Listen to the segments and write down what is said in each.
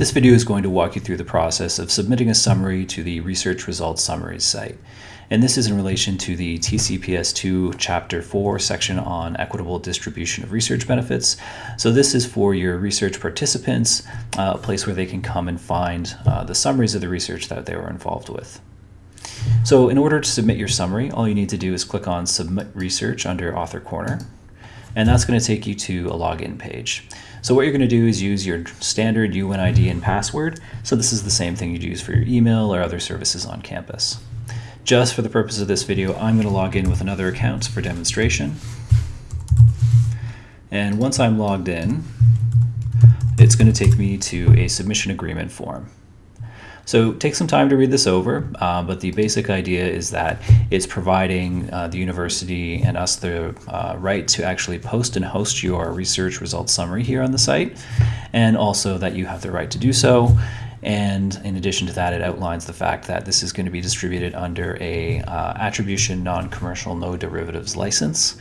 This video is going to walk you through the process of submitting a summary to the Research Results Summaries site. And this is in relation to the TCPS2 Chapter 4 section on equitable distribution of research benefits. So this is for your research participants, uh, a place where they can come and find uh, the summaries of the research that they were involved with. So in order to submit your summary, all you need to do is click on Submit Research under Author Corner and that's going to take you to a login page. So what you're going to do is use your standard UNID and password. So this is the same thing you'd use for your email or other services on campus. Just for the purpose of this video, I'm going to log in with another account for demonstration. And once I'm logged in, it's going to take me to a submission agreement form. So take some time to read this over, uh, but the basic idea is that it's providing uh, the university and us the uh, right to actually post and host your research results summary here on the site, and also that you have the right to do so. And in addition to that, it outlines the fact that this is going to be distributed under a uh, attribution non-commercial no derivatives license.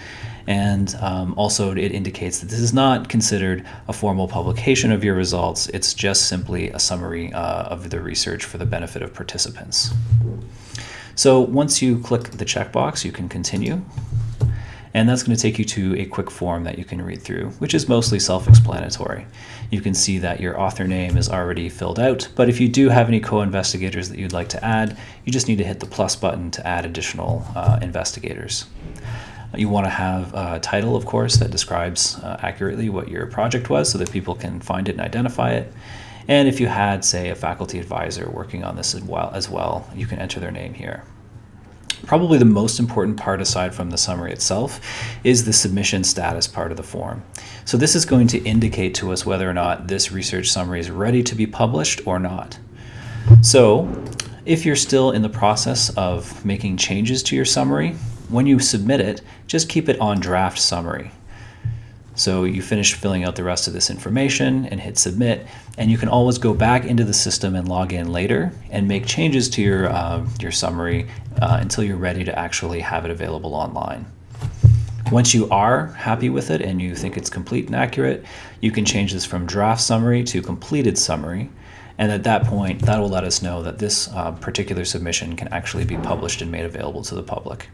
And um, also it indicates that this is not considered a formal publication of your results. It's just simply a summary uh, of the research for the benefit of participants. So once you click the checkbox, you can continue. And that's going to take you to a quick form that you can read through, which is mostly self-explanatory. You can see that your author name is already filled out, but if you do have any co-investigators that you'd like to add, you just need to hit the plus button to add additional uh, investigators. You want to have a title, of course, that describes uh, accurately what your project was so that people can find it and identify it. And if you had, say, a faculty advisor working on this as well, as well you can enter their name here. Probably the most important part aside from the summary itself is the submission status part of the form. So this is going to indicate to us whether or not this research summary is ready to be published or not. So if you're still in the process of making changes to your summary, when you submit it, just keep it on draft summary. So you finish filling out the rest of this information and hit submit, and you can always go back into the system and log in later and make changes to your, uh, your summary uh, until you're ready to actually have it available online. Once you are happy with it and you think it's complete and accurate, you can change this from draft summary to completed summary. And at that point, that will let us know that this uh, particular submission can actually be published and made available to the public.